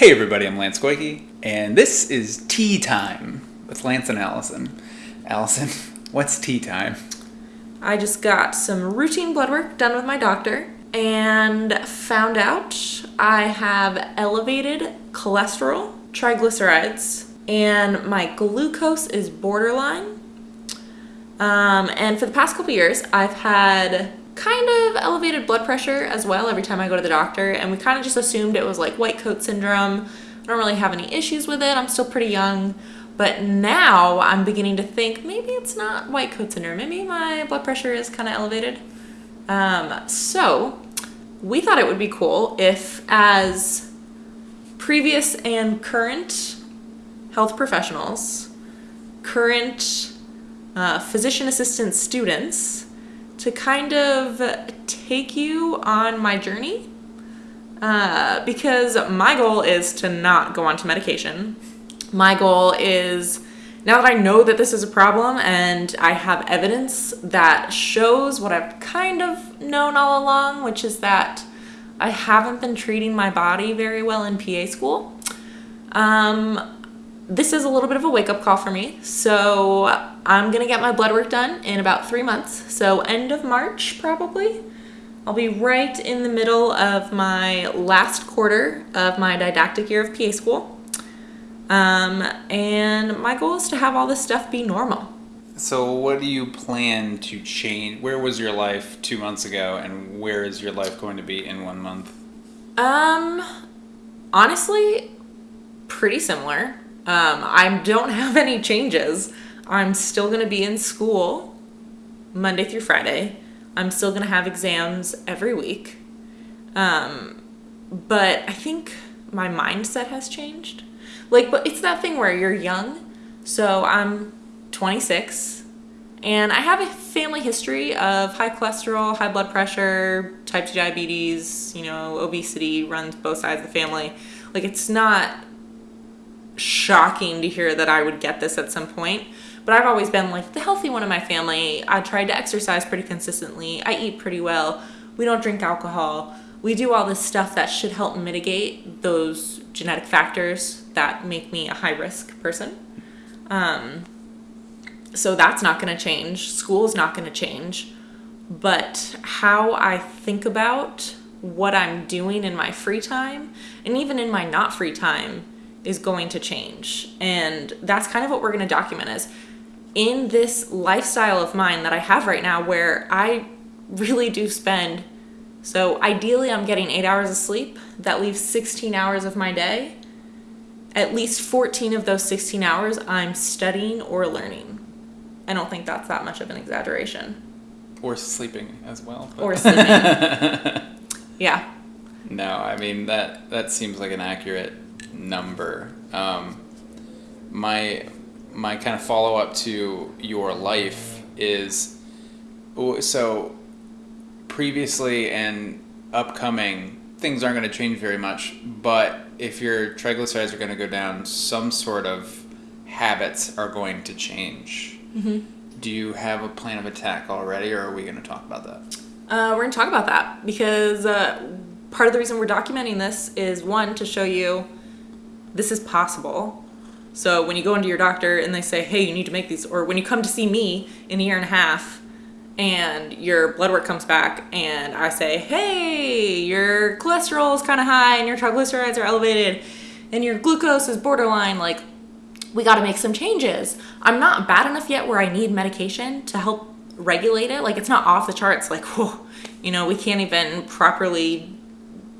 Hey everybody, I'm Lance Goyke, and this is Tea Time with Lance and Allison. Allison, what's tea time? I just got some routine blood work done with my doctor and found out I have elevated cholesterol, triglycerides, and my glucose is borderline. Um, and for the past couple years, I've had kind of elevated blood pressure as well every time I go to the doctor, and we kind of just assumed it was like white coat syndrome. I don't really have any issues with it. I'm still pretty young. But now I'm beginning to think maybe it's not white coat syndrome. Maybe my blood pressure is kind of elevated. Um, so we thought it would be cool if, as previous and current health professionals, current uh, physician assistant students, to kind of take you on my journey. Uh, because my goal is to not go onto medication. My goal is now that I know that this is a problem and I have evidence that shows what I've kind of known all along, which is that I haven't been treating my body very well in PA school. Um, this is a little bit of a wake up call for me. So I'm gonna get my blood work done in about three months. So end of March, probably. I'll be right in the middle of my last quarter of my didactic year of PA school. Um, and my goal is to have all this stuff be normal. So, what do you plan to change? Where was your life two months ago, and where is your life going to be in one month? Um, honestly, pretty similar. Um, I don't have any changes. I'm still going to be in school Monday through Friday. I'm still going to have exams every week. Um, but I think my mindset has changed. Like, but it's that thing where you're young. So I'm 26 and I have a family history of high cholesterol, high blood pressure, type 2 diabetes, you know, obesity runs both sides of the family. Like, it's not shocking to hear that I would get this at some point. But I've always been like the healthy one in my family. I tried to exercise pretty consistently. I eat pretty well. We don't drink alcohol. We do all this stuff that should help mitigate those genetic factors that make me a high risk person. Um, so that's not going to change. School is not going to change. But how I think about what I'm doing in my free time and even in my not free time is going to change. And that's kind of what we're going to document is in this lifestyle of mine that I have right now where I really do spend so ideally I'm getting 8 hours of sleep that leaves 16 hours of my day. At least 14 of those 16 hours I'm studying or learning. I don't think that's that much of an exaggeration. Or sleeping as well. But. Or sleeping. yeah. No, I mean that that seems like an accurate number. Um, my my kind of follow up to your life is so previously and upcoming things aren't going to change very much but if your triglycerides are going to go down some sort of habits are going to change mm-hmm. do you have a plan of attack already or are we going to talk about that uh, we're going to talk about that because uh, part of the reason we're documenting this is one to show you this is possible. So when you go into your doctor and they say, hey, you need to make these, or when you come to see me in a year and a half and your blood work comes back and I say, hey, your cholesterol is kind of high and your triglycerides are elevated and your glucose is borderline, like, we got to make some changes. I'm not bad enough yet where I need medication to help regulate it. Like, it's not off the charts, like, whoa, you know, we can't even properly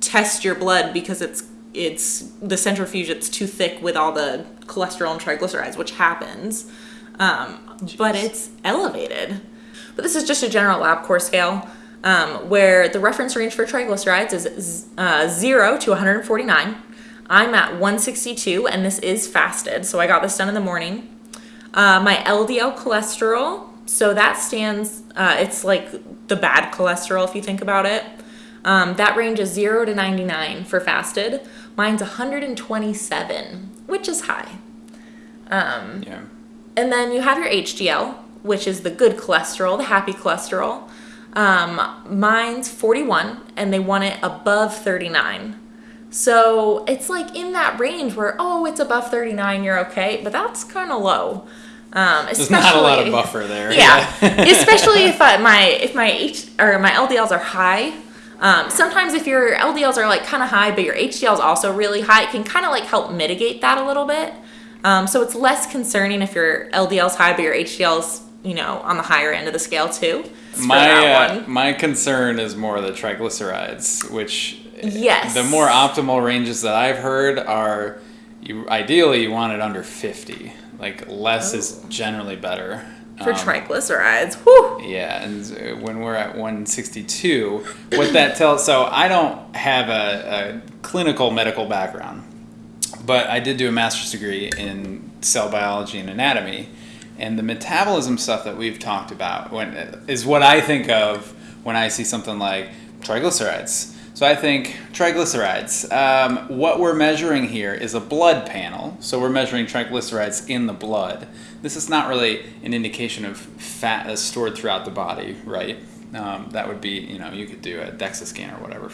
test your blood because it's it's the centrifuge it's too thick with all the cholesterol and triglycerides which happens. Um, but it's elevated. But this is just a general LabCorp scale um, where the reference range for triglycerides is uh, 0 to 149 i'm at 162 and this is fasted so i got this done in the morning. Uh, my ldl cholesterol so that stands uh, it's like the bad cholesterol if you think about it um, that range is 0 to 99 for fasted. Mine's 127, which is high. Um, yeah. And then you have your HDL, which is the good cholesterol, the happy cholesterol. Um, mine's 41, and they want it above 39. So it's like in that range where, oh, it's above 39, you're okay, but that's kind of low. Um, There's not a lot of especially- buffer there. yeah, especially if I, my if my H or my LDLs are high. Um, sometimes if your LDLs are like kind of high, but your HDL is also really high, it can kind of like help mitigate that a little bit. Um, so it's less concerning if your LDL's high, but your HDL's you know on the higher end of the scale too. My uh, my concern is more the triglycerides, which Yes. the more optimal ranges that I've heard are you ideally you want it under 50. Like less is generally better. For Um, triglycerides. Whew. Yeah, and uh, when we're at 162, what that tells so I don't have a, a clinical medical background, but I did do a master's degree in cell biology and anatomy, and the metabolism stuff that we've talked about when is what I think of when I see something like triglycerides. So I think triglycerides. Um, what we're measuring here is a blood panel. So we're measuring triglycerides in the blood. This is not really an indication of fat that's stored throughout the body, right? Um, that would be, you know, you could do a DEXA scan or whatever.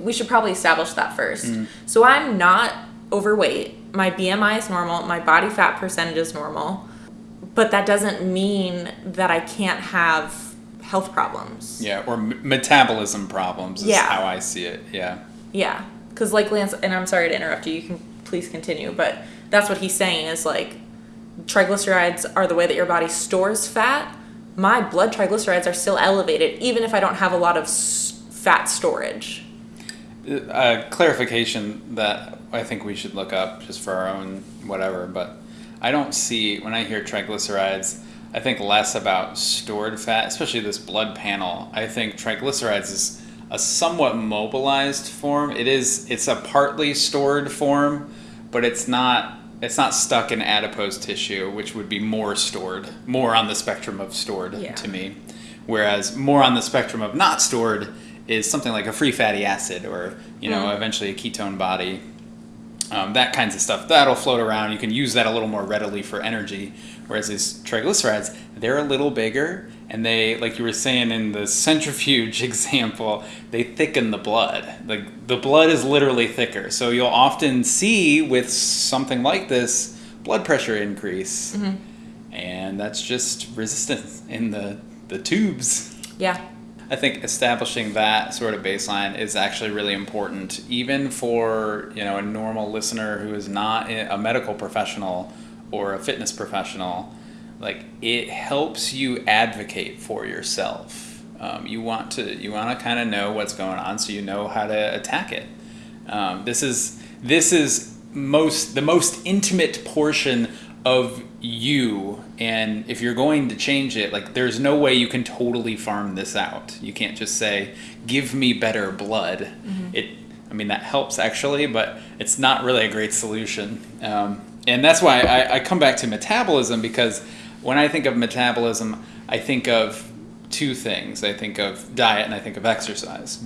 we should probably establish that first. Mm. So I'm not overweight. My BMI is normal. My body fat percentage is normal. But that doesn't mean that I can't have health problems. Yeah, or m- metabolism problems is Yeah. how I see it. Yeah. Yeah. Because, like Lance, and I'm sorry to interrupt you, you can please continue, but that's what he's saying is like triglycerides are the way that your body stores fat. My blood triglycerides are still elevated, even if I don't have a lot of s- fat storage. a clarification that I think we should look up just for our own whatever, but I don't see when I hear triglycerides, I think less about stored fat, especially this blood panel. I think triglycerides is a somewhat mobilized form. It is it's a partly stored form, but it's not it's not stuck in adipose tissue, which would be more stored, more on the spectrum of stored Yeah. to me. Whereas more on the spectrum of not stored is something like a free fatty acid or, you know, Mm. eventually a ketone body. Um, that kinds of stuff that'll float around. You can use that a little more readily for energy. Whereas these triglycerides, they're a little bigger, and they, like you were saying in the centrifuge example, they thicken the blood. Like the blood is literally thicker, so you'll often see with something like this blood pressure increase, and that's just resistance in the the tubes. Yeah. I think establishing that sort of baseline is actually really important, even for you know a normal listener who is not a medical professional or a fitness professional. Like it helps you advocate for yourself. Um, you want to you want to kind of know what's going on, so you know how to attack it. Um, this is this is most the most intimate portion of you and if you're going to change it like there's no way you can totally farm this out. You can't just say give me better blood. It i mean that helps actually but it's not really a great solution. Um, and that's why I, I come back to metabolism because when i think of metabolism i think of two things. I think of diet and i think of exercise.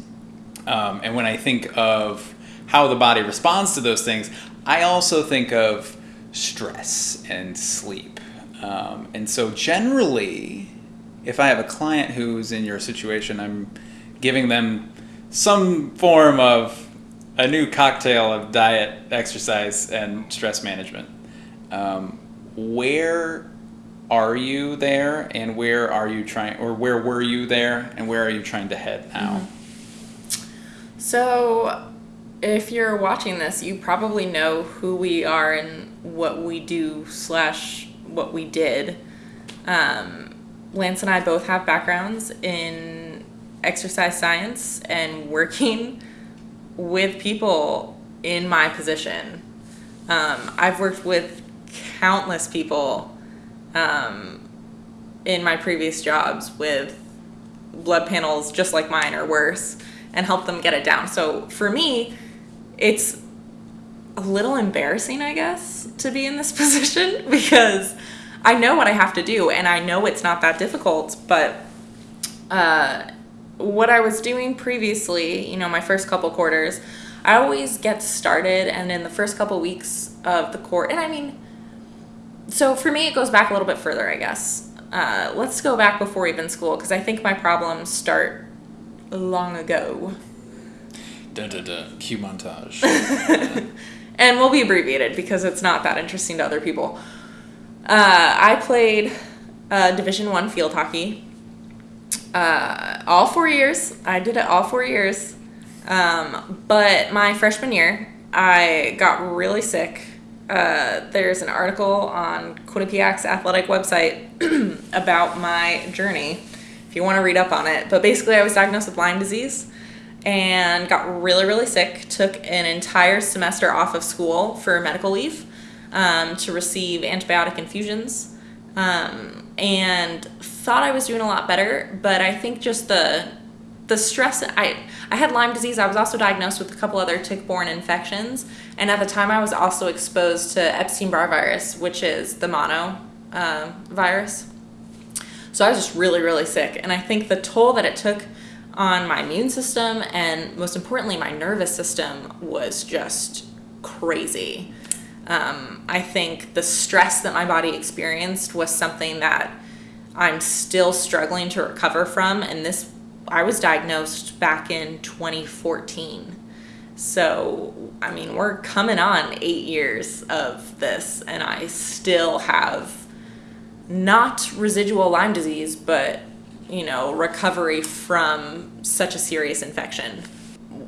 Um, and when I think of how the body responds to those things, I also think of stress and sleep. Um, and so, generally, if I have a client who's in your situation, I'm giving them some form of a new cocktail of diet, exercise, and stress management. Um, where are you there, and where are you trying, or where were you there, and where are you trying to head now? So, if you're watching this, you probably know who we are and what we do slash what we did. Um, Lance and I both have backgrounds in exercise science and working with people in my position. Um, I've worked with countless people um, in my previous jobs with blood panels just like mine or worse and help them get it down. So for me, it's a little embarrassing, I guess, to be in this position because I know what I have to do and I know it's not that difficult, but uh, what I was doing previously, you know, my first couple quarters, I always get started and in the first couple weeks of the court, and I mean, so for me, it goes back a little bit further, I guess. Uh, let's go back before even school because I think my problems start long ago. Dun, dun, dun. Cue montage. and will be abbreviated because it's not that interesting to other people. Uh, I played uh, Division One field hockey. Uh, all four years. I did it all four years. Um, but my freshman year, I got really sick. Uh, there's an article on Quinnipiac's athletic website about my journey if you want to read up on it. But basically, I was diagnosed with Lyme disease and got really, really sick. Took an entire semester off of school for medical leave um, to receive antibiotic infusions. Um, and thought I was doing a lot better, but I think just the the stress I I had Lyme disease. I was also diagnosed with a couple other tick-borne infections, and at the time I was also exposed to Epstein-Barr virus, which is the mono uh, virus. So I was just really really sick, and I think the toll that it took on my immune system and most importantly my nervous system was just crazy. Um, I think the stress that my body experienced was something that I'm still struggling to recover from. And this, I was diagnosed back in 2014. So, I mean, we're coming on eight years of this, and I still have not residual Lyme disease, but, you know, recovery from such a serious infection.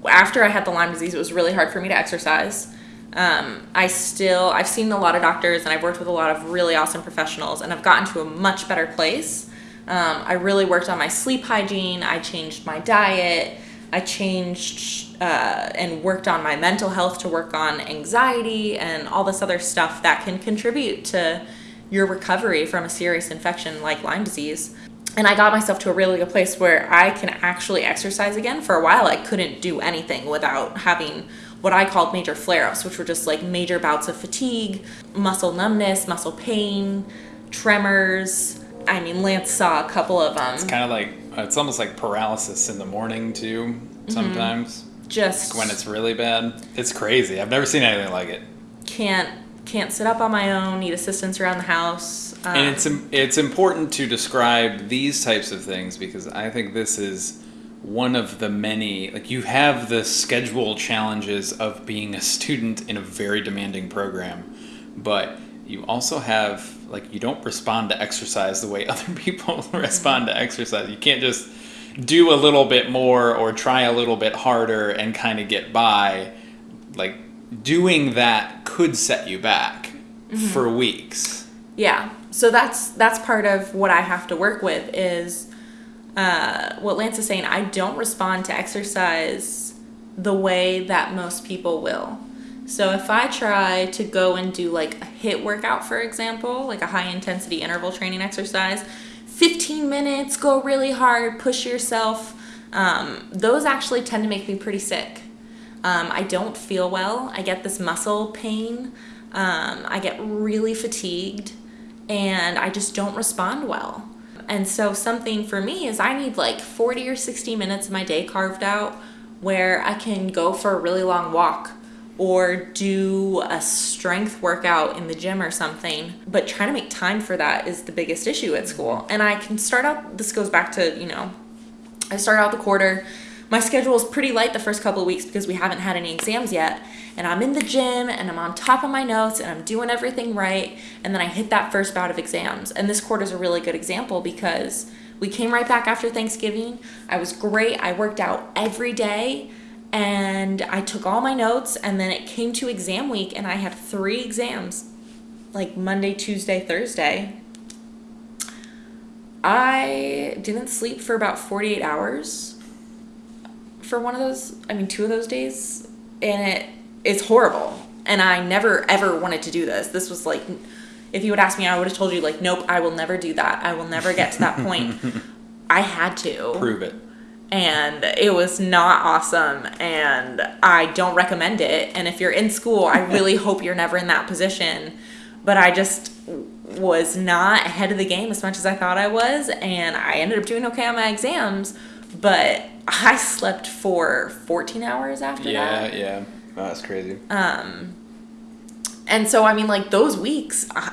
After I had the Lyme disease, it was really hard for me to exercise. Um, I still, I've seen a lot of doctors and I've worked with a lot of really awesome professionals and I've gotten to a much better place. Um, I really worked on my sleep hygiene. I changed my diet. I changed uh, and worked on my mental health to work on anxiety and all this other stuff that can contribute to your recovery from a serious infection like Lyme disease. And I got myself to a really good place where I can actually exercise again. For a while, I couldn't do anything without having what I called major flare ups, which were just like major bouts of fatigue, muscle numbness, muscle pain, tremors. I mean, Lance saw a couple of them. It's kind of like it's almost like paralysis in the morning too. Sometimes just when it's really bad, it's crazy. I've never seen anything like it. can't can't sit up on my own. Need assistance around the house. Um, And it's it's important to describe these types of things because I think this is one of the many like you have the schedule challenges of being a student in a very demanding program, but you also have like you don't respond to exercise the way other people respond to exercise. You can't just do a little bit more or try a little bit harder and kind of get by. Like doing that could set you back mm-hmm. for weeks. yeah. So that's that's part of what I have to work with is uh, what Lance is saying. I don't respond to exercise the way that most people will. So if I try to go and do like a HIIT workout, for example, like a high intensity interval training exercise, 15 minutes, go really hard, push yourself. Um, those actually tend to make me pretty sick. Um, I don't feel well. I get this muscle pain. Um, I get really fatigued and I just don't respond well. And so, something for me is I need like 40 or 60 minutes of my day carved out where I can go for a really long walk or do a strength workout in the gym or something. But trying to make time for that is the biggest issue at school. Mm-hmm. And I can start out, this goes back to, you know, I start out the quarter. My schedule is pretty light the first couple of weeks because we haven't had any exams yet. And I'm in the gym and I'm on top of my notes and I'm doing everything right. And then I hit that first bout of exams. And this quarter is a really good example because we came right back after Thanksgiving. I was great. I worked out every day and I took all my notes. And then it came to exam week and I had three exams like Monday, Tuesday, Thursday. I didn't sleep for about 48 hours for one of those, I mean, two of those days, and it it's horrible. And I never ever wanted to do this. This was like, if you would ask me, I would have told you, like, nope, I will never do that. I will never get to that point. I had to. Prove it. And it was not awesome. And I don't recommend it. And if you're in school, I really hope you're never in that position. But I just was not ahead of the game as much as I thought I was. And I ended up doing okay on my exams. But I slept for 14 hours after Yeah, that. yeah. Oh, that's crazy. Um, And so, I mean, like those weeks, I,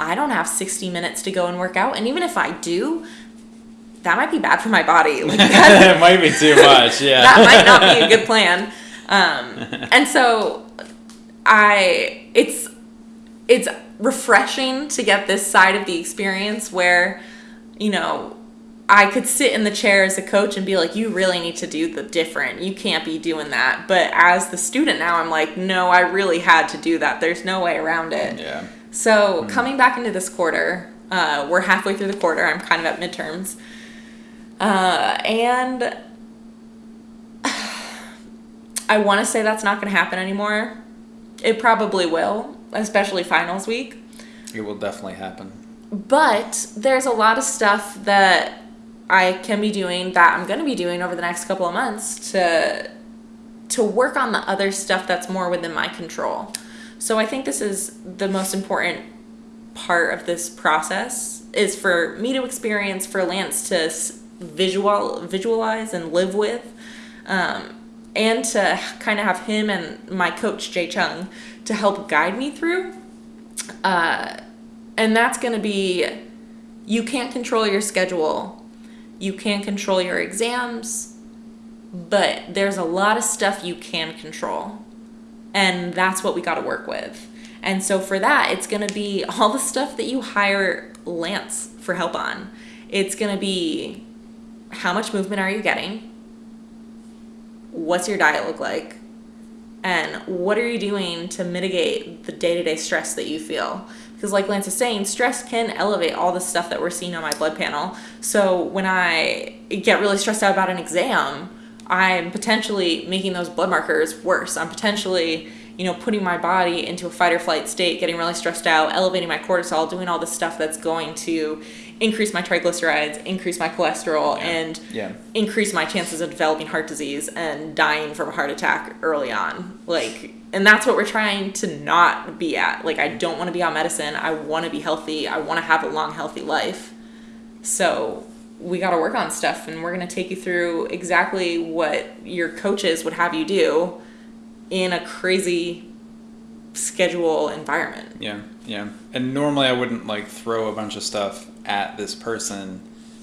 I don't have 60 minutes to go and work out. And even if I do, that might be bad for my body. Like that, it might be too much. Yeah. that might not be a good plan. Um, and so I, it's, it's refreshing to get this side of the experience where, you know, I could sit in the chair as a coach and be like, you really need to do the different. You can't be doing that. But as the student now, I'm like, no, I really had to do that. There's no way around it. Yeah. So coming back into this quarter, uh, we're halfway through the quarter. I'm kind of at midterms. Uh, and I want to say that's not going to happen anymore. It probably will, especially finals week. It will definitely happen. But there's a lot of stuff that I can be doing that I'm going to be doing over the next couple of months to to work on the other stuff that's more within my control. So I think this is the most important part of this process is for me to experience for Lance to visual visualize and live with um, and to kind of have him and my coach Jay Chung to help guide me through uh, and that's going to be you can't control your schedule you can't control your exams but there's a lot of stuff you can control. And that's what we got to work with. And so for that it's going to be all the stuff that you hire lance for help on. It's going to be how much movement are you getting? What's your diet look like? And what are you doing to mitigate the day-to-day stress that you feel because like lance is saying stress can elevate all the stuff that we're seeing on my blood panel. So when i get really stressed out about an exam i'm potentially making those blood markers worse. I'm potentially you know putting my body into a fight or flight state getting really stressed out elevating my cortisol doing all the stuff that's going to increase my triglycerides increase my cholesterol and Yeah. increase my chances of developing heart disease and dying from a heart attack early on. Like, and that's what we're trying to not be at. Like, I don't want to be on medicine. I want to be healthy. I want to have a long, healthy life. So, we got to work on stuff, and we're going to take you through exactly what your coaches would have you do in a crazy schedule environment. Yeah, yeah. And normally I wouldn't like throw a bunch of stuff at this person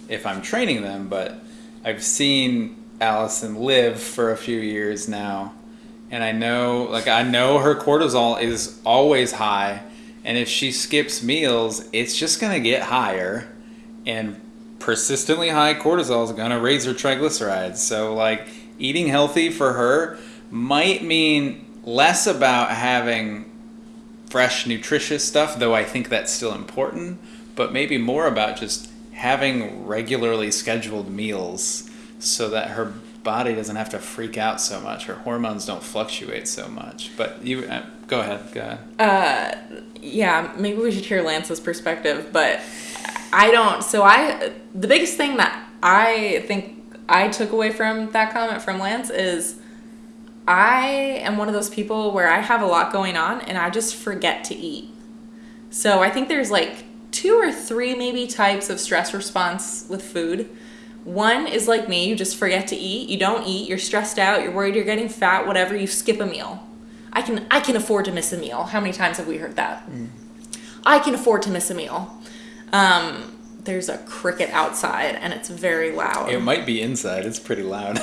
if I'm training them, but I've seen Allison live for a few years now, and I know like I know her cortisol is always high, and if she skips meals, it's just gonna get higher, and persistently high cortisol is gonna raise her triglycerides. So like eating healthy for her might mean less about having fresh, nutritious stuff, though I think that's still important, but maybe more about just having regularly scheduled meals so that her body doesn't have to freak out so much. Her hormones don't fluctuate so much. But you uh, go ahead, go ahead. Uh, yeah, maybe we should hear Lance's perspective, but I don't. So I, the biggest thing that I think I took away from that comment from Lance is I am one of those people where I have a lot going on and I just forget to eat. So I think there's like two or three maybe types of stress response with food. One is like me, you just forget to eat. You don't eat, you're stressed out, you're worried you're getting fat, whatever, you skip a meal. I can I can afford to miss a meal. How many times have we heard that? I can afford to miss a meal. Um, there's a cricket outside and it's very loud. It might be inside, it's pretty loud.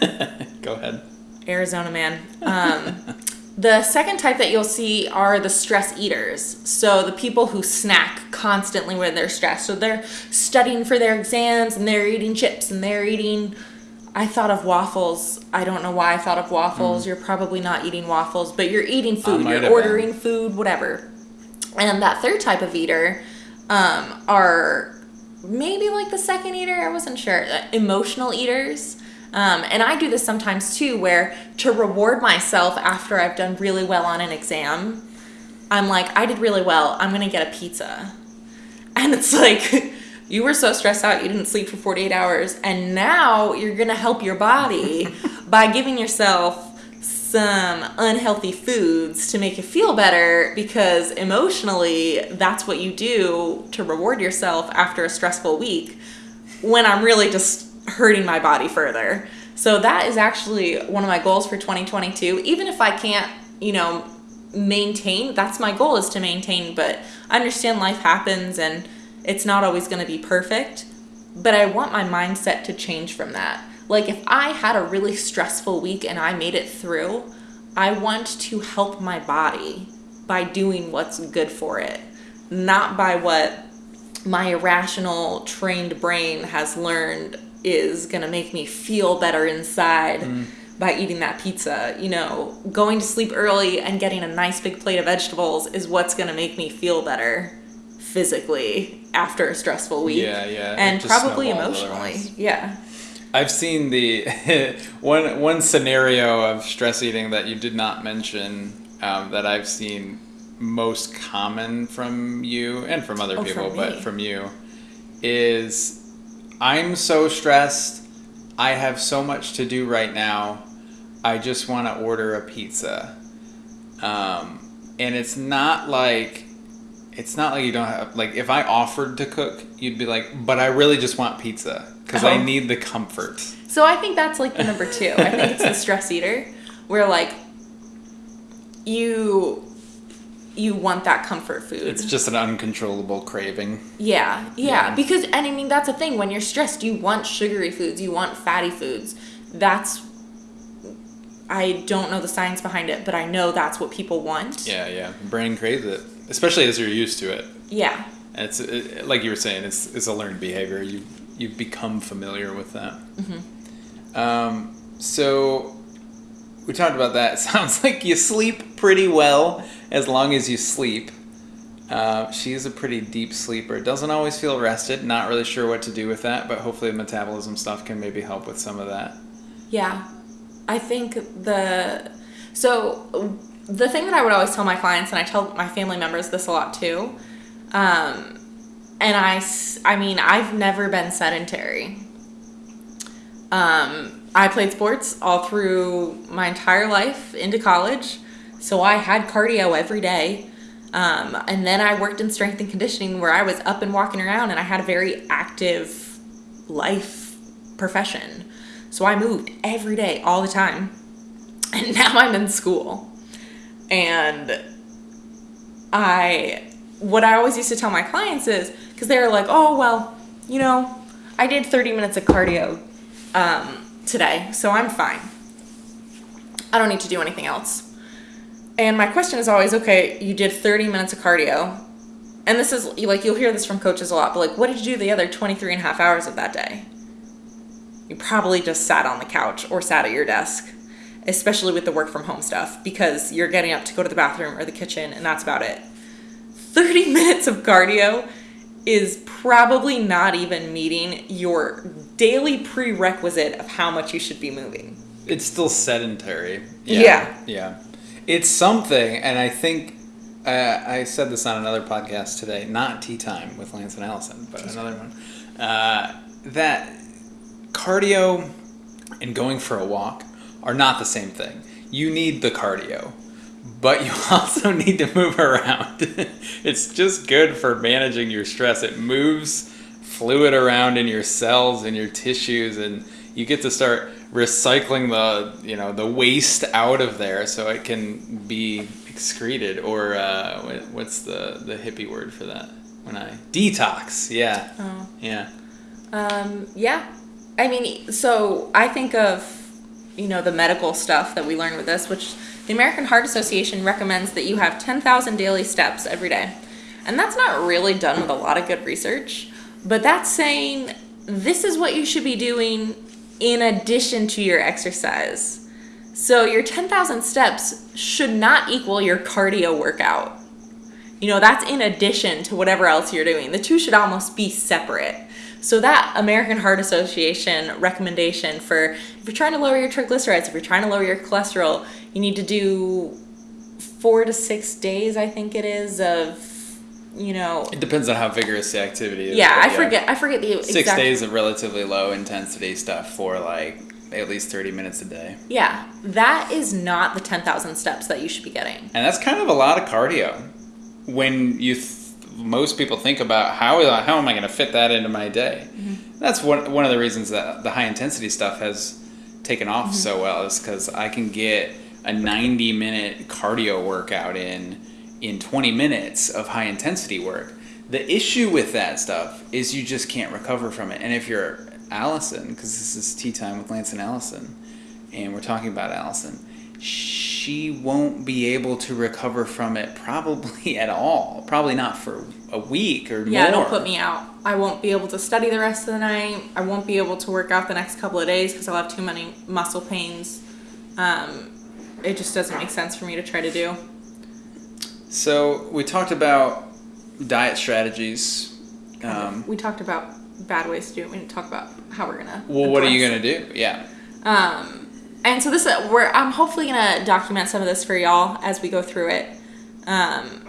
go ahead. Arizona man. Um, the second type that you'll see are the stress eaters. So the people who snack constantly when they're stressed. So they're studying for their exams and they're eating chips and they're eating. I thought of waffles. I don't know why I thought of waffles. You're probably not eating waffles, but you're eating food. You're ordering food, whatever. And that third type of eater um, are maybe like the second eater. I wasn't sure. Uh, Emotional eaters. Um, and I do this sometimes too, where to reward myself after I've done really well on an exam, I'm like, I did really well. I'm gonna get a pizza. And it's like, you were so stressed out, you didn't sleep for 48 hours, and now you're gonna help your body by giving yourself some unhealthy foods to make you feel better because emotionally, that's what you do to reward yourself after a stressful week when I'm really just hurting my body further. So that is actually one of my goals for 2022. Even if I can't, you know, maintain, that's my goal is to maintain, but I understand life happens and it's not always going to be perfect. but I want my mindset to change from that. Like if I had a really stressful week and I made it through, I want to help my body by doing what's good for it, not by what my irrational trained brain has learned is going to make me feel better inside Mm. by eating that pizza. You know, going to sleep early and getting a nice big plate of vegetables is what's going to make me feel better physically after a stressful week. Yeah, yeah, And probably emotionally. Yeah. I've seen the one one scenario of stress eating that you did not mention um, that I've seen most common from you and from other Oh, people, from but from you is I'm so stressed. I have so much to do right now. I just want to order a pizza. Um, and it's not like it's not like you don't have like if I offered to cook, you'd be like, but I really just want pizza because I Oh. need the comfort. So I think that's like the number two. I think it's the stress eater, where like you you want that comfort food. It's just an uncontrollable craving. yeah, yeah, Yeah. Because and I mean that's the thing. When you're stressed, you want sugary foods, you want fatty foods. That's I don't know the science behind it, but I know that's what people want. Yeah, yeah. Brain craves it, especially as you're used to it. Yeah. And it's it, like you were saying, it's it's a learned behavior. You you become familiar with that. Um, so we talked about that. It sounds like you sleep pretty well as long as you sleep. Uh, she's a pretty deep sleeper. Doesn't always feel rested. Not really sure what to do with that, but hopefully the metabolism stuff can maybe help with some of that. Yeah. I think the so the thing that I would always tell my clients and I tell my family members this a lot too. Um and I mean, I've never been sedentary. Um I played sports all through my entire life into college. So I had cardio every day. Um, and then I worked in strength and conditioning where I was up and walking around and I had a very active life profession. So I moved every day, all the time. And now I'm in school. And I, what I always used to tell my clients is, because they're like, oh, well, you know, I did 30 minutes of cardio um, today, so I'm fine. I don't need to do anything else. And my question is always, okay, you did 30 minutes of cardio. And this is like, you'll hear this from coaches a lot, but like, what did you do the other 23 and a half hours of that day? You probably just sat on the couch or sat at your desk, especially with the work from home stuff, because you're getting up to go to the bathroom or the kitchen, and that's about it. 30 minutes of cardio is probably not even meeting your daily prerequisite of how much you should be moving. It's still sedentary. Yeah. Yeah. It's something, and I think uh, I said this on another podcast today, not Tea Time with Lance and Allison, but another one. Uh, that cardio and going for a walk are not the same thing. You need the cardio, but you also need to move around. it's just good for managing your stress. It moves fluid around in your cells and your tissues and you get to start recycling the you know the waste out of there so it can be excreted or uh, what's the the hippie word for that when I detox yeah Oh. yeah Um, yeah. I mean, so I think of, you know, the medical stuff that we learn with this, which the American Heart Association recommends that you have 10,000 daily steps every day. And that's not really done with a lot of good research, but that's saying this is what you should be doing in addition to your exercise. So your 10,000 steps should not equal your cardio workout. You know, that's in addition to whatever else you're doing. The two should almost be separate. So that American Heart Association recommendation for if you're trying to lower your triglycerides, if you're trying to lower your cholesterol, you need to do four to six days, I think it is, of you know it depends on how vigorous the activity is Yeah, I forget I forget the six exact days of relatively low intensity stuff for like at least 30 minutes a day Yeah. That is not the ten thousand steps that you should be getting. And that's kind of a lot of cardio. When you, th- most people think about how uh, how am I going to fit that into my day? Mm-hmm. That's one one of the reasons that the high intensity stuff has taken off mm-hmm. so well is because I can get a ninety minute cardio workout in in twenty minutes of high intensity work. The issue with that stuff is you just can't recover from it. And if you're Allison, because this is tea time with Lance and Allison, and we're talking about Allison, she won't be able to recover from it probably at all. Probably not for a week or more. Yeah, more. it'll put me out. I won't be able to study the rest of the night. I won't be able to work out the next couple of days because I'll have too many muscle pains. Um, it just doesn't make sense for me to try to do. So we talked about diet strategies. Um, we talked about bad ways to do it. We didn't talk about how we're gonna. well, what are you gonna do? Yeah. Um, and so this, uh, we're I'm hopefully gonna document some of this for y'all as we go through it. Um,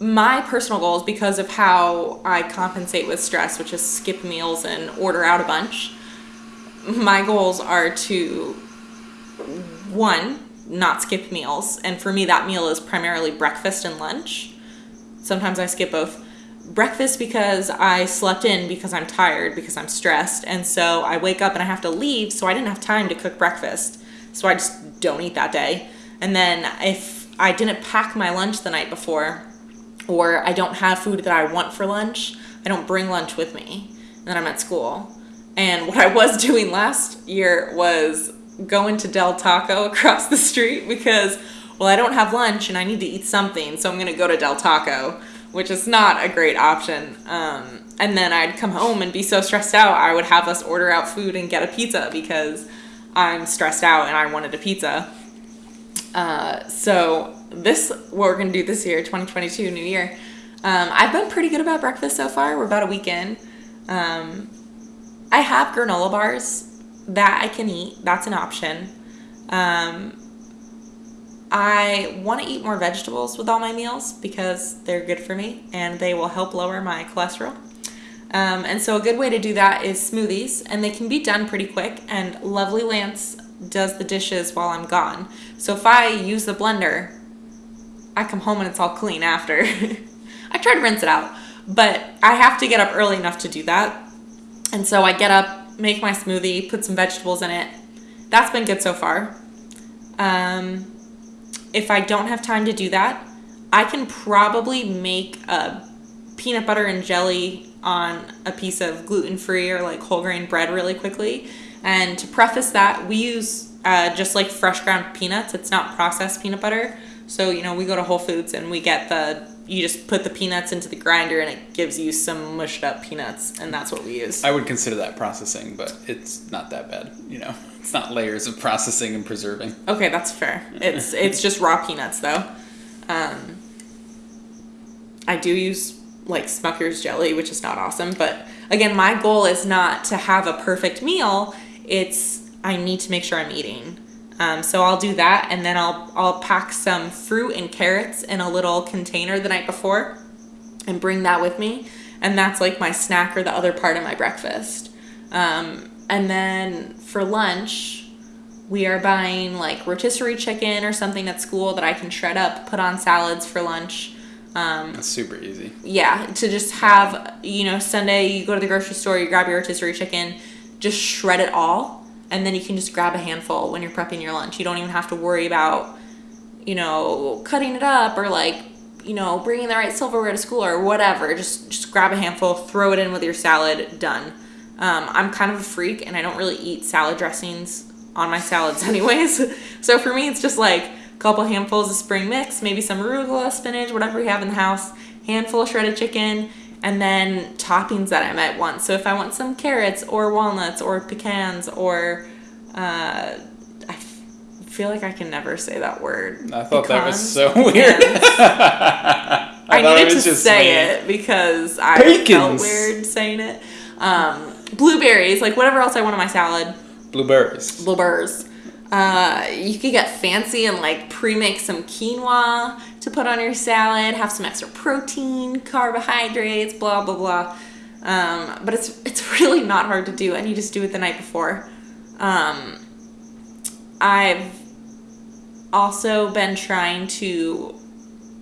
my personal goals, because of how I compensate with stress, which is skip meals and order out a bunch. My goals are to one not skip meals, and for me that meal is primarily breakfast and lunch. Sometimes I skip both. Breakfast because I slept in because I'm tired because I'm stressed, and so I wake up and I have to leave, so I didn't have time to cook breakfast. So I just don't eat that day. And then if I didn't pack my lunch the night before, or I don't have food that I want for lunch, I don't bring lunch with me. And then I'm at school. And what I was doing last year was going to Del Taco across the street because, well, I don't have lunch and I need to eat something, so I'm gonna go to Del Taco, which is not a great option. Um, and then I'd come home and be so stressed out, I would have us order out food and get a pizza because I'm stressed out and I wanted a pizza. Uh, so this what we're gonna do this year, 2022, New Year. Um, I've been pretty good about breakfast so far. We're about a week in. Um, I have granola bars that I can eat. That's an option. Um, I want to eat more vegetables with all my meals because they're good for me and they will help lower my cholesterol. Um, and so a good way to do that is smoothies, and they can be done pretty quick. And Lovely Lance does the dishes while I'm gone. So if I use the blender, I come home and it's all clean after. I try to rinse it out, but I have to get up early enough to do that. And so I get up, make my smoothie, put some vegetables in it. That's been good so far. Um, if I don't have time to do that, I can probably make a peanut butter and jelly on a piece of gluten free or like whole grain bread really quickly. And to preface that, we use uh, just like fresh ground peanuts. It's not processed peanut butter. So, you know, we go to Whole Foods and we get the, you just put the peanuts into the grinder and it gives you some mushed up peanuts. And that's what we use. I would consider that processing, but it's not that bad. You know, it's not layers of processing and preserving. Okay, that's fair. It's it's just raw peanuts though. Um, I do use like Smucker's jelly, which is not awesome, but again, my goal is not to have a perfect meal. It's I need to make sure I'm eating. Um, so I'll do that, and then I'll I'll pack some fruit and carrots in a little container the night before, and bring that with me, and that's like my snack or the other part of my breakfast. Um, and then for lunch, we are buying like rotisserie chicken or something at school that I can shred up, put on salads for lunch. Um, That's super easy. yeah, to just have, you know, Sunday you go to the grocery store, you grab your rotisserie chicken, just shred it all, and then you can just grab a handful when you're prepping your lunch. You don't even have to worry about, you know, cutting it up or like, you know, bringing the right silverware to school or whatever. Just just grab a handful, throw it in with your salad, done. Um, I'm kind of a freak and I don't really eat salad dressings on my salads anyways. so for me, it's just like a couple handfuls of spring mix, maybe some arugula, spinach, whatever we have in the house, handful of shredded chicken, and then toppings that I might want. So if I want some carrots or walnuts or pecans or uh, I feel like I can never say that word. I thought that was so weird. I, I, needed to say it because I Pecans. felt weird saying it. Um, blueberries, like whatever else I want on my salad. Blueberries. Blueberries. Uh, you could get fancy and like pre-make some quinoa to put on your salad. Have some extra protein, carbohydrates, blah blah blah. Um, but it's it's really not hard to do, and you just do it the night before. Um, I've also been trying to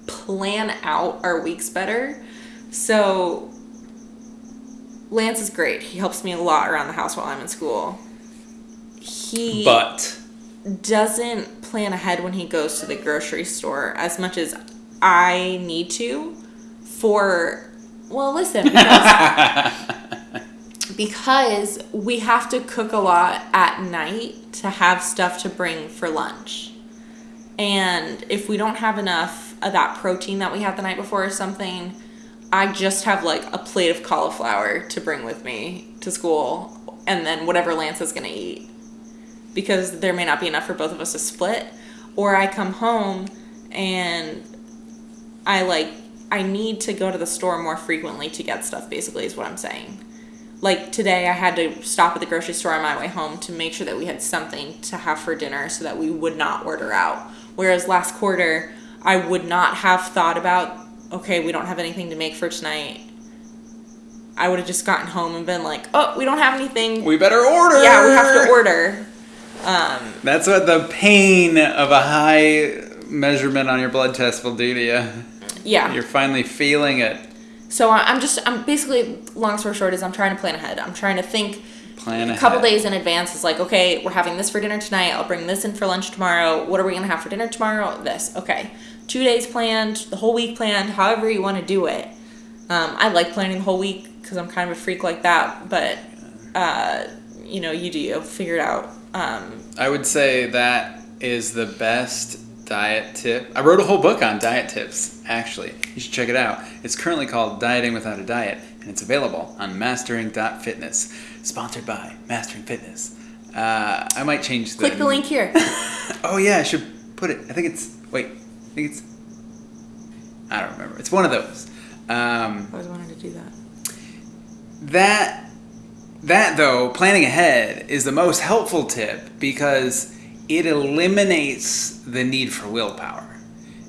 plan out our weeks better. So Lance is great. He helps me a lot around the house while I'm in school. He But doesn't plan ahead when he goes to the grocery store as much as I need to for Well, listen, because, because we have to cook a lot at night to have stuff to bring for lunch. And if we don't have enough of that protein that we had the night before or something, I just have like a plate of cauliflower to bring with me to school and then whatever Lance is going to eat. Because there may not be enough for both of us to split. Or I come home and I like I need to go to the store more frequently to get stuff basically is what I'm saying. Like today I had to stop at the grocery store on my way home to make sure that we had something to have for dinner so that we would not order out. Whereas last quarter I would not have thought about okay, we don't have anything to make for tonight. I would have just gotten home and been like, "Oh, we don't have anything. We better order. yeah, we have to order." Um, That's what the pain of a high measurement on your blood test will do to you. yeah. You're finally feeling it. So I- I'm just I'm basically long story short is I'm trying to plan ahead. I'm trying to think Plan ahead. a couple days in advance. It's like okay, we're having this for dinner tonight. I'll bring this in for lunch tomorrow. What are we gonna have for dinner tomorrow? This okay. Two days planned, the whole week planned. However you want to do it. Um, I like planning the whole week because I'm kind of a freak like that. But uh, you know, you do you figure it out. Um, I would say that is the best diet tip. I wrote a whole book on diet tips, actually. You should check it out. It's currently called Dieting Without a Diet, and it's available on mastering.fitness. Sponsored by Mastering Fitness. Uh, I might change the. click the link here. Oh, yeah, I should put it. I think it's. Wait. I think it's. I don't remember. It's one of those. Um, I always wanted to do that. that that though planning ahead is the most helpful tip because it eliminates the need for willpower.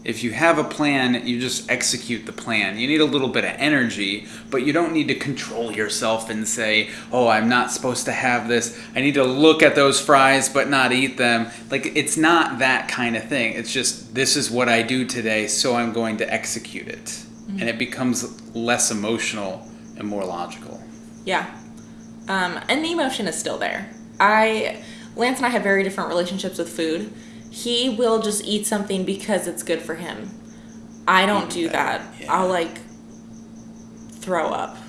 If you have a plan you just execute the plan. You need a little bit of energy but you don't need to control yourself and say oh i'm not supposed to have this. I need to look at those fries but not eat them. Like it's not that kind of thing. It's just this is what i do today so i'm going to execute it. Mm-hmm. And it becomes less emotional and more logical. Yeah. Um, and the emotion is still there. I Lance and I have very different relationships with food. He will just eat something because it's good for him. I don't do that. Yeah. I'll like throw up.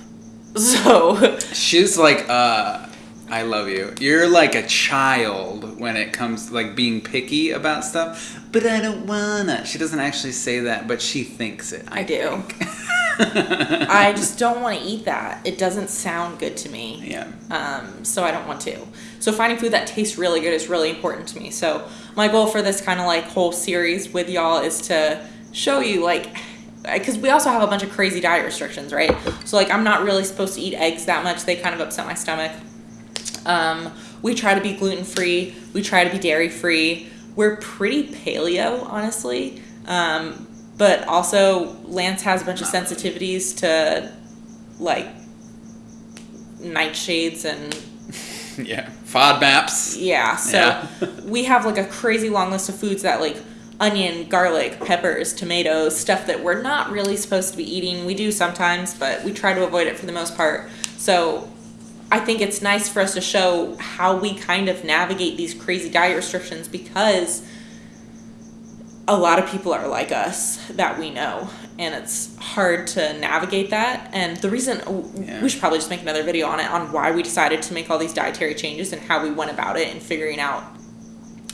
So She's like, uh, I love you. You're like a child when it comes to like being picky about stuff, but I don't wanna. She doesn't actually say that, but she thinks it. I, I do. I just don't want to eat that. It doesn't sound good to me. yeah. um, so I don't want to. So finding food that tastes really good is really important to me. So my goal for this kind of like whole series with y'all is to show you like because we also have a bunch of crazy diet restrictions, right? So like I'm not really supposed to eat eggs that much. They kind of upset my stomach. Um, we try to be gluten free. We try to be dairy free. We're pretty paleo, honestly. Um, but also Lance has a bunch of sensitivities to like nightshades and Yeah. FODMAPs. yeah, so Yeah. we have like a crazy long list of foods that like onion, garlic, peppers, tomatoes, stuff that we're not really supposed to be eating. We do sometimes, but we try to avoid it for the most part. So I think it's nice for us to show how we kind of navigate these crazy diet restrictions because a lot of people are like us that we know and it's hard to navigate that and the reason Yeah. we should probably just make another video on it on why we decided to make all these dietary changes and how we went about it and figuring out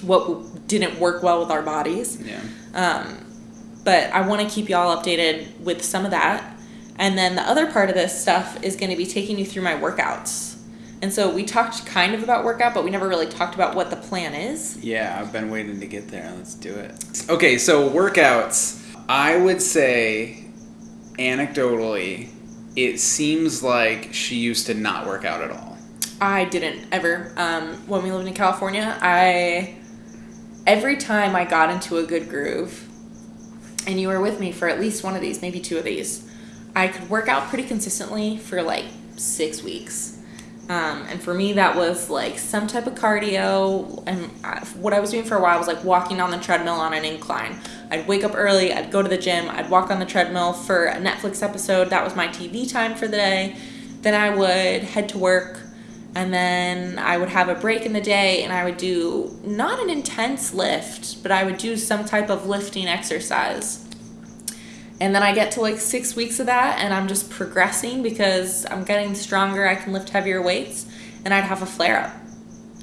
what didn't work well with our bodies Yeah. um, but I want to keep y'all updated with some of that. And then the other part of this stuff is going to be taking you through my workouts. And so we talked kind of about workout, but we never really talked about what the plan is. Yeah, I've been waiting to get there. Let's do it. Okay, so workouts. I would say, anecdotally, it seems like she used to not work out at all. I didn't ever. Um, when we lived in California, I every time I got into a good groove, and you were with me for at least one of these, maybe two of these, I could work out pretty consistently for like six weeks. Um, and for me, that was like some type of cardio. And I, what I was doing for a while was like walking on the treadmill on an incline. I'd wake up early, I'd go to the gym, I'd walk on the treadmill for a Netflix episode. That was my TV time for the day. Then I would head to work, and then I would have a break in the day, and I would do not an intense lift, but I would do some type of lifting exercise. And then I get to like six weeks of that and I'm just progressing because I'm getting stronger. I can lift heavier weights and I'd have a flare up.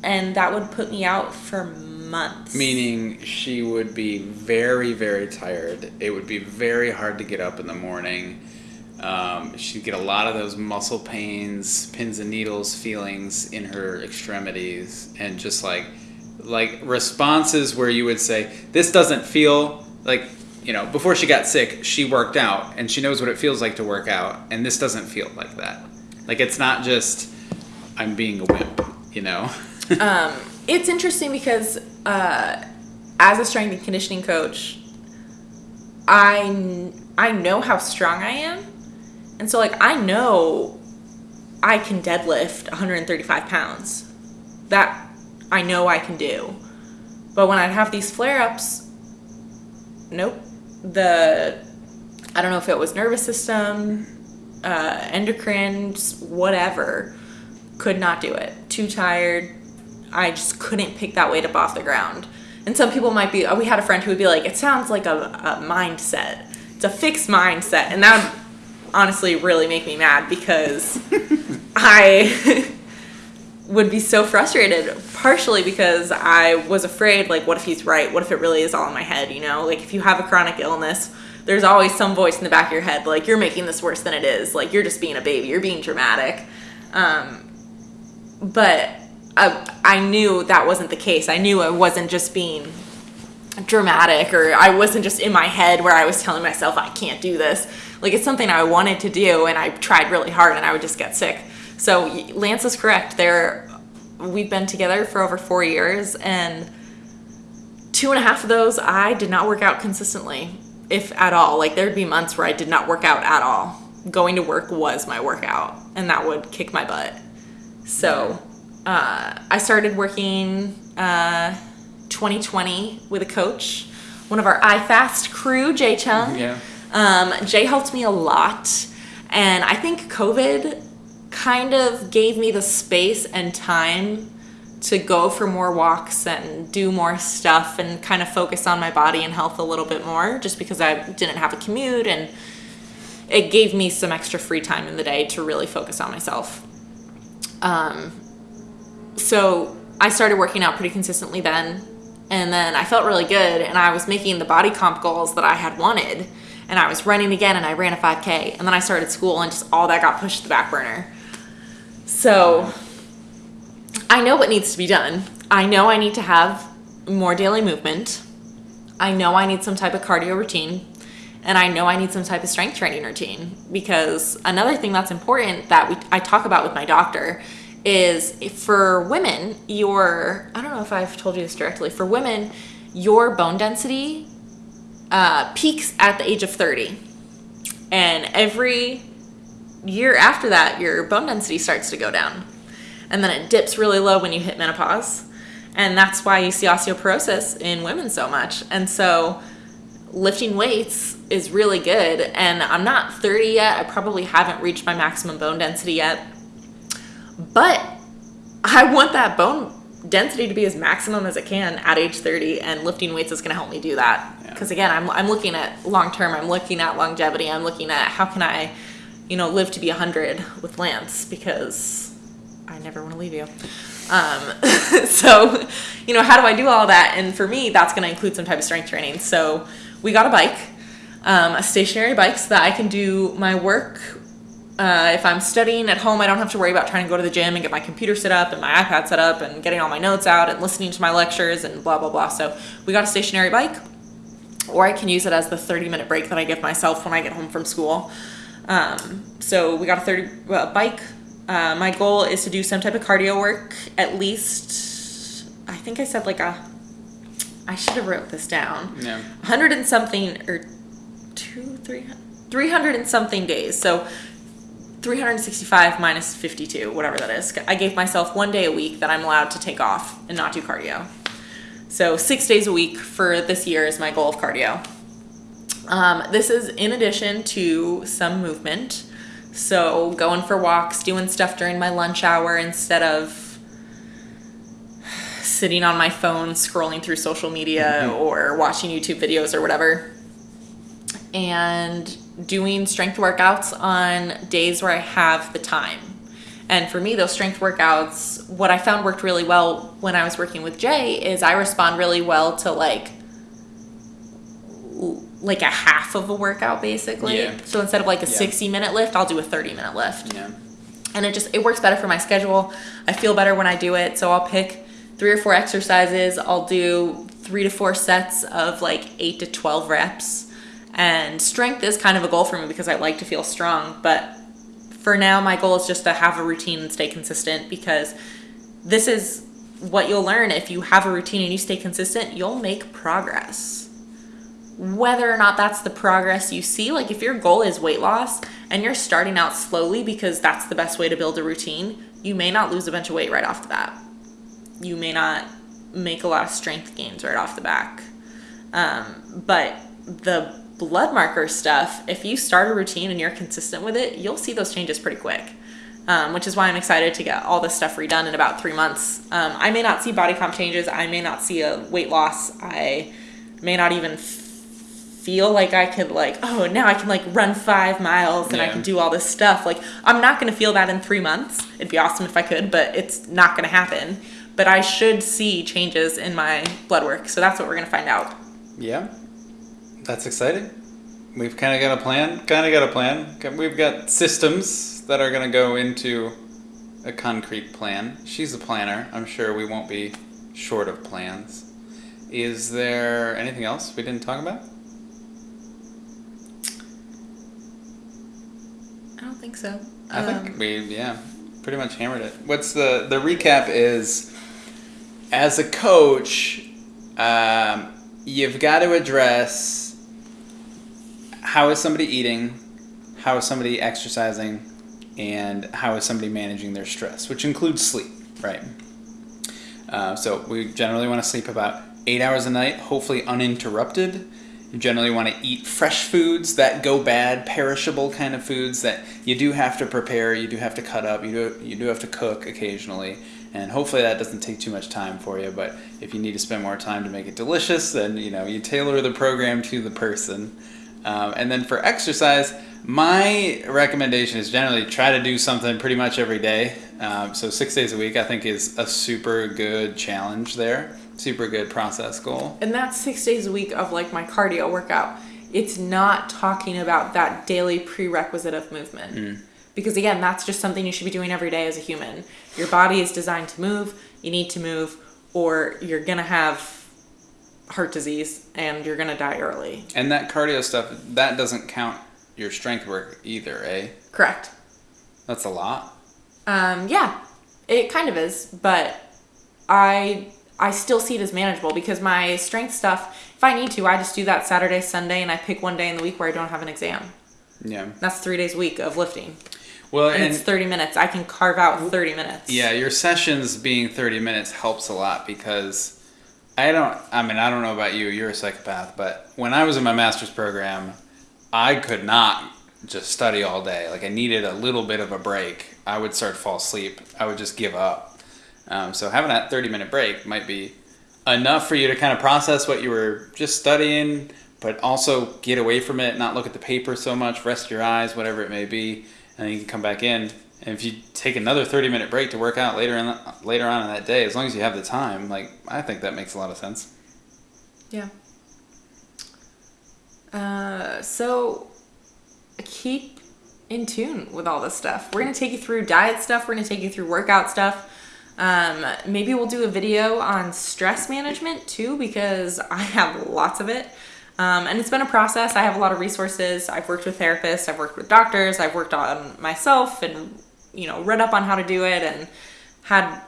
And that would put me out for months. Meaning she would be very, very tired. It would be very hard to get up in the morning. Um, she'd get a lot of those muscle pains, pins and needles feelings in her extremities, and just like like responses where you would say, "This doesn't feel like." You know, before she got sick, she worked out, and she knows what it feels like to work out, and this doesn't feel like that. Like it's not just I'm being a wimp, you know. um, it's interesting because uh, as a strength and conditioning coach, I I know how strong I am, and so like I know I can deadlift 135 pounds. That I know I can do. But when I'd have these flare ups, nope. The I don't know if it was nervous system, uh, endocrine, whatever, could not do it. Too tired. I just couldn't pick that weight up off the ground. And some people might be, we had a friend who would be like, it sounds like a, a mindset. It's a fixed mindset. And that would honestly really make me mad because I would be so frustrated, partially because I was afraid, like, what if he's right? What if it really is all in my head, you know? Like, if you have a chronic illness, there's always some voice in the back of your head, like, you're making this worse than it is. Like, you're just being a baby. You're being dramatic. Um, but I, I knew that wasn't the case. I knew I wasn't just being dramatic or I wasn't just in my head where I was telling myself I can't do this. Like it's something I wanted to do and I tried really hard and I would just get sick. So Lance is correct. There, we've been together for over four years and two and a half of those I did not work out consistently, if at all. Like there'd be months where I did not work out at all. Going to work was my workout and that would kick my butt. So uh, I started working uh, 2020 with a coach, one of our iFast crew, Jay Chung. Yeah. Um, Jay helped me a lot, and I think COVID kind of gave me the space and time to go for more walks and do more stuff and kind of focus on my body and health a little bit more just because I didn't have a commute and it gave me some extra free time in the day to really focus on myself. Um, so I started working out pretty consistently then. And then I felt really good and I was making the body comp goals that I had wanted. And I was running again and I ran a 5K. And then I started school and just all that got pushed to the back burner. So I know what needs to be done. I know I need to have more daily movement. I know I need some type of cardio routine. And I know I need some type of strength training routine because another thing that's important that we, I talk about with my doctor is for women, your, I don't know if I've told you this directly, for women, your bone density uh, peaks at the age of 30. And every year after that, your bone density starts to go down. And then it dips really low when you hit menopause. And that's why you see osteoporosis in women so much. And so lifting weights is really good. And I'm not 30 yet. I probably haven't reached my maximum bone density yet but I want that bone density to be as maximum as it can at age 30 and lifting weights is going to help me do that because yeah. again I'm, I'm looking at long term i'm looking at longevity i'm looking at how can i you know live to be 100 with lance because i never want to leave you um, so you know how do i do all that and for me that's going to include some type of strength training so we got a bike um, a stationary bike so that i can do my work uh, if I'm studying at home, I don't have to worry about trying to go to the gym and get my computer set up and my iPad set up and getting all my notes out and listening to my lectures and blah, blah, blah. So we got a stationary bike, or I can use it as the 30 minute break that I give myself when I get home from school. Um, so we got a 30 uh, bike. Uh, my goal is to do some type of cardio work at least, I think I said like a, I should have wrote this down. Yeah. 100 and something, or two, three, 300 and something days. So 365 minus 52, whatever that is. I gave myself one day a week that I'm allowed to take off and not do cardio. So six days a week for this year is my goal of cardio. Um, this is in addition to some movement. So going for walks, doing stuff during my lunch hour instead of sitting on my phone scrolling through social media mm-hmm. or watching YouTube videos or whatever. and doing strength workouts on days where I have the time. And for me, those strength workouts, what I found worked really well when I was working with Jay is I respond really well to like like a half of a workout basically. Yeah. So instead of like a Yeah. 60 minute lift, I'll do a 30 minute lift Yeah. and it just it works better for my schedule i feel better when i do it so i'll pick three or four exercises i'll do three to four sets of like eight to 12 reps and strength is kind of a goal for me because i like to feel strong but for now my goal is just to have a routine and stay consistent because this is what you'll learn if you have a routine and you stay consistent you'll make progress whether or not that's the progress you see. Like if your goal is weight loss and you're starting out slowly because that's the best way to build a routine, you may not lose a bunch of weight right off the bat. You may not make a lot of strength gains right off the back. Um, but the blood marker stuff, if you start a routine and you're consistent with it, you'll see those changes pretty quick. Um, which is why I'm excited to get all this stuff redone in about three months. Um, I may not see body comp changes. I may not see a weight loss. I may not even feel like I could like, oh, now I can like run five miles and I can do all this stuff. Like, I'm not gonna feel that in three months. It'd be awesome if I could, but it's not gonna happen. But I should see changes in my blood work, so that's what we're gonna find out. Yeah, that's exciting. We've kind of got a plan. Kind of got a plan. We've got systems that are going to go into a concrete plan. She's a planner. I'm sure we won't be short of plans. Is there anything else we didn't talk about? I don't think so. I Um, think we yeah, pretty much hammered it. What's the the recap is as a coach, um, you've got to address how is somebody eating, how is somebody exercising, and how is somebody managing their stress, which includes sleep, right? Uh, so we generally want to sleep about eight hours a night, hopefully uninterrupted. You generally want to eat fresh foods that go bad, perishable kind of foods that you do have to prepare, you do have to cut up, you do you do have to cook occasionally, and hopefully that doesn't take too much time for you. But if you need to spend more time to make it delicious, then you know you tailor the program to the person. Um, and then for exercise, my recommendation is generally try to do something pretty much every day. Um, so six days a week, I think, is a super good challenge there. Super good process goal. And that's six days a week of like my cardio workout. It's not talking about that daily prerequisite of movement. Because again, that's just something you should be doing every day as a human. Your body is designed to move, you need to move, or you're gonna have heart disease and you're gonna die early. And that cardio stuff, that doesn't count your strength work either, eh? Correct. That's a lot. Um, yeah, it kind of is, but I I still see it as manageable because my strength stuff, if I need to, I just do that Saturday, Sunday, and I pick one day in the week where I don't have an exam. Yeah. That's three days a week of lifting. Well, And, and, it's 30 minutes. I can carve out 30 minutes. yeah, your sessions being 30 minutes helps a lot because I don't, I mean, I don't know about you, you're a psychopath, but when I was in my master's program, I could not just study all day. Like, I needed a little bit of a break. I would start to fall asleep. I would just give up. Um, so, having that 30 minute break might be enough for you to kind of process what you were just studying, but also get away from it, not look at the paper so much, rest your eyes, whatever it may be, and then you can come back in. And if you take another 30 minute break to work out later in the, later on in that day, as long as you have the time, like I think that makes a lot of sense. Yeah. Uh, so keep in tune with all this stuff. We're gonna take you through diet stuff. We're gonna take you through workout stuff. Um, maybe we'll do a video on stress management too because I have lots of it. Um, and it's been a process. I have a lot of resources. I've worked with therapists. I've worked with doctors. I've worked on myself and you know read up on how to do it and had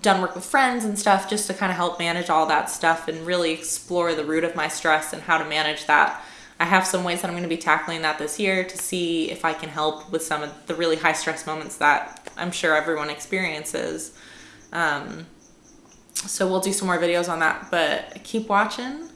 done work with friends and stuff just to kind of help manage all that stuff and really explore the root of my stress and how to manage that. I have some ways that I'm going to be tackling that this year to see if I can help with some of the really high stress moments that I'm sure everyone experiences. Um, so we'll do some more videos on that, but keep watching.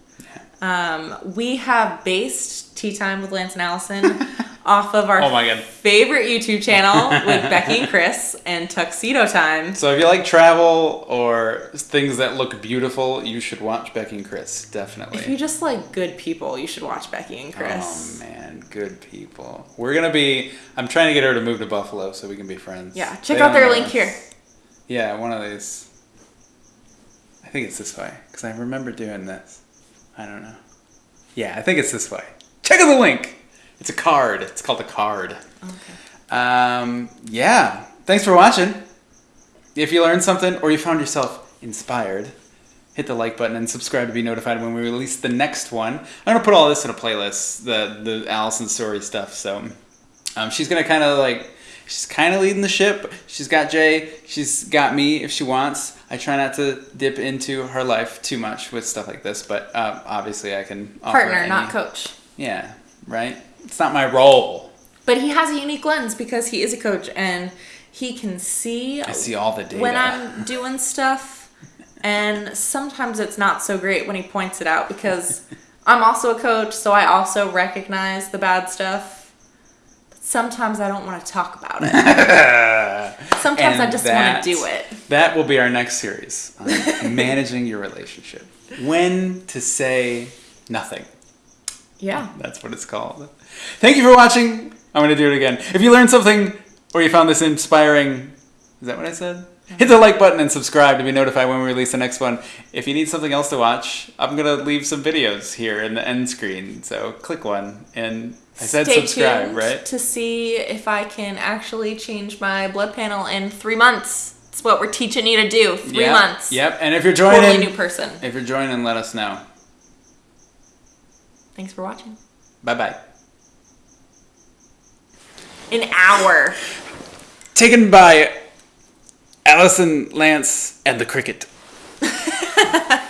Um, we have based Tea Time with Lance and Allison off of our Oh my God. favorite YouTube channel with Becky and Chris and Tuxedo Time. So if you like travel or things that look beautiful, you should watch Becky and Chris. Definitely. If you just like good people, you should watch Becky and Chris. Oh man, good people. We're gonna be. I'm trying to get her to move to Buffalo so we can be friends. yeah, check They out their link us. here. Yeah, one of these. I think it's this way because I remember doing this. I don't know. Yeah, I think it's this way. Check out the link. It's a card. It's called a card. Okay. Um, yeah. Thanks for watching. If you learned something or you found yourself inspired, hit the like button and subscribe to be notified when we release the next one. I'm gonna put all this in a playlist, the the Allison story stuff. So um, she's gonna kind of like she's kind of leading the ship. She's got Jay. She's got me if she wants. I try not to dip into her life too much with stuff like this, but um, obviously I can offer Partner, any- not coach. Yeah, right. It's not my role. But he has a unique lens because he is a coach and he can see, I see all the data. when I'm doing stuff. And sometimes it's not so great when he points it out because I'm also a coach, so I also recognize the bad stuff. Sometimes I don't want to talk about it. Sometimes I just that- want to do it. That will be our next series on managing your relationship. When to say nothing. Yeah. That's what it's called. Thank you for watching. I'm going to do it again. If you learned something or you found this inspiring, is that what I said? Hit the like button and subscribe to be notified when we release the next one. If you need something else to watch, I'm going to leave some videos here in the end screen. So click one. And I said Stay subscribe, tuned right? to see if I can actually change my blood panel in three months. It's what we're teaching you to do. Three Yep, months. Yep. And if you're joining, Totally new person. if you're joining, let us know. Thanks for watching. Bye bye. An hour. Taken by Allison Lance and the Cricket.